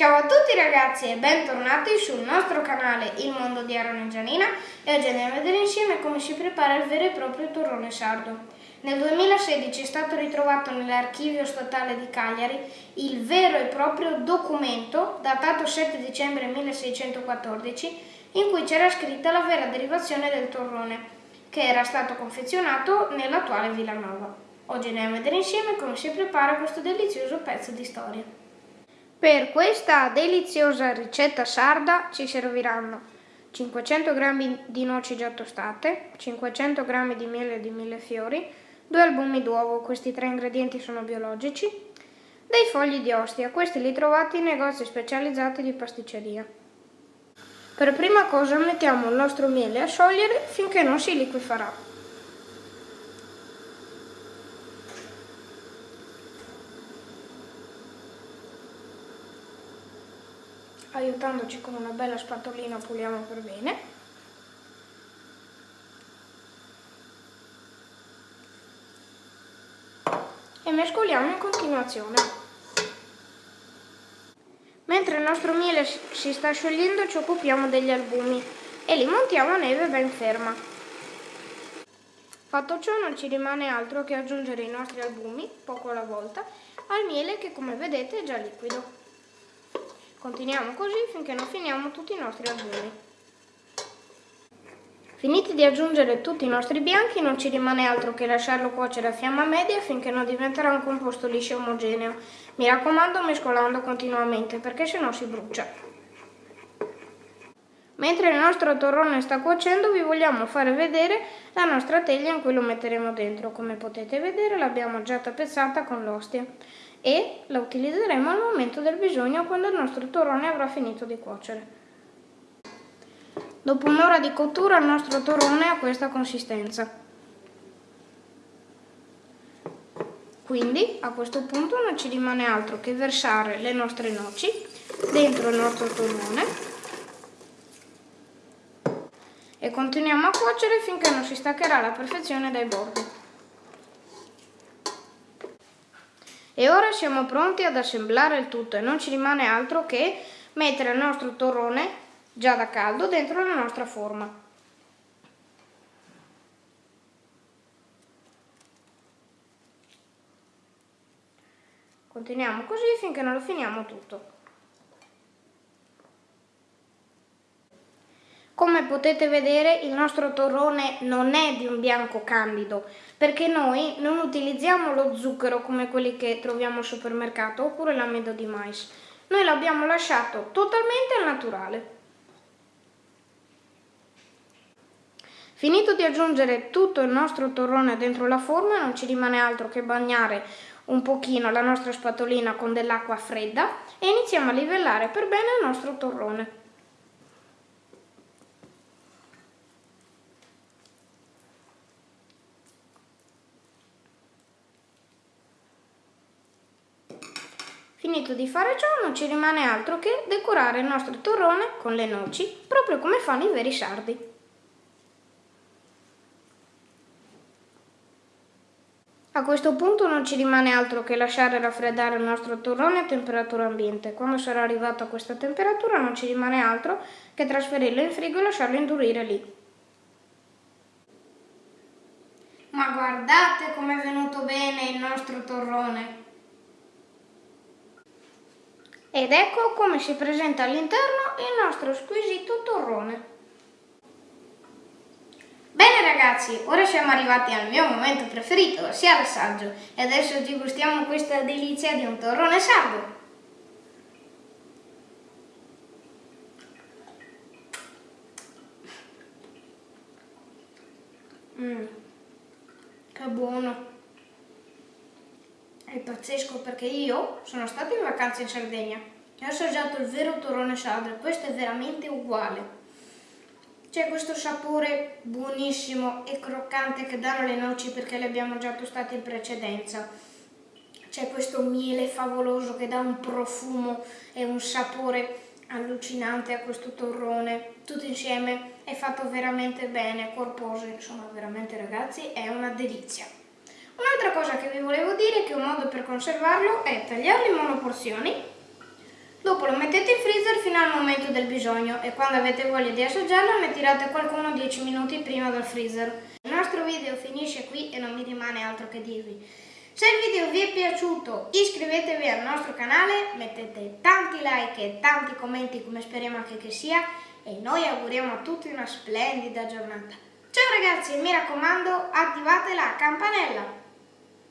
Ciao a tutti ragazzi e bentornati sul nostro canale Il Mondo di Aaron Gianina e oggi andiamo a vedere insieme come si prepara il vero e proprio torrone sardo. Nel 2016 è stato ritrovato nell'archivio statale di Cagliari il vero e proprio documento datato 7 dicembre 1614 in cui c'era scritta la vera derivazione del torrone che era stato confezionato nell'attuale Villanova. Oggi andiamo a vedere insieme come si prepara questo delizioso pezzo di storia. Per questa deliziosa ricetta sarda ci serviranno 500 g di noci già tostate, 500 g di miele di millefiori, due albumi d'uovo, questi tre ingredienti sono biologici, dei fogli di ostia, questi li trovate in negozi specializzati di pasticceria. Per prima cosa mettiamo il nostro miele a sciogliere finché non si liquefarà. Aiutandoci con una bella spatolina puliamo per bene. E mescoliamo in continuazione. Mentre il nostro miele si sta sciogliendo ci occupiamo degli albumi e li montiamo a neve ben ferma. Fatto ciò non ci rimane altro che aggiungere i nostri albumi, poco alla volta, al miele che come vedete è già liquido. Continuiamo così finché non finiamo tutti i nostri albumi. Finiti di aggiungere tutti i nostri bianchi non ci rimane altro che lasciarlo cuocere a fiamma media finché non diventerà un composto liscio e omogeneo. Mi raccomando mescolando continuamente perché sennò si brucia. Mentre il nostro torrone sta cuocendo vi vogliamo fare vedere la nostra teglia in cui lo metteremo dentro. Come potete vedere l'abbiamo già tappezzata con l'ostia e la utilizzeremo al momento del bisogno quando il nostro torrone avrà finito di cuocere. Dopo un'ora di cottura il nostro torrone ha questa consistenza. Quindi a questo punto non ci rimane altro che versare le nostre noci dentro il nostro torrone e continuiamo a cuocere finché non si staccherà alla perfezione dai bordi. E ora siamo pronti ad assemblare il tutto e non ci rimane altro che mettere il nostro torrone già da caldo dentro la nostra forma. Continuiamo così finché non lo finiamo tutto. Come potete vedere il nostro torrone non è di un bianco candido perché noi non utilizziamo lo zucchero come quelli che troviamo al supermercato oppure l'amido di mais. Noi l'abbiamo lasciato totalmente al naturale. Finito di aggiungere tutto il nostro torrone dentro la forma non ci rimane altro che bagnare un pochino la nostra spatolina con dell'acqua fredda e iniziamo a livellare per bene il nostro torrone. Finito di fare ciò non ci rimane altro che decorare il nostro torrone con le noci, proprio come fanno i veri sardi. A questo punto non ci rimane altro che lasciare raffreddare il nostro torrone a temperatura ambiente. Quando sarà arrivato a questa temperatura non ci rimane altro che trasferirlo in frigo e lasciarlo indurire lì. Ma guardate com'è venuto bene il nostro torrone! Ed ecco come si presenta all'interno il nostro squisito torrone. Bene ragazzi, ora siamo arrivati al mio momento preferito, ossia l'assaggio. E adesso ci gustiamo questa delizia di un torrone sardo. Mmm, che buono! È pazzesco perché io sono stata in vacanza in Sardegna e ho assaggiato il vero torrone sardo questo è veramente uguale. C'è questo sapore buonissimo e croccante che danno le noci perché le abbiamo già tostate in precedenza. C'è questo miele favoloso che dà un profumo e un sapore allucinante a questo torrone. Tutto insieme è fatto veramente bene, corposo, insomma veramente ragazzi è una delizia. Un'altra cosa vi volevo dire che un modo per conservarlo è tagliarlo in monoporzioni, dopo lo mettete al momento del bisogno e quando avete voglia di assaggiarlo ne tirate qualcuno 10 minuti prima dal freezer. Il nostro video finisce qui e non mi rimane altro che dirvi. Se il video vi è piaciuto iscrivetevi al nostro canale, mettete tanti like e tanti commenti come speriamo anche che sia e noi auguriamo a tutti una splendida giornata. Ciao ragazzi, mi raccomando attivate la campanella!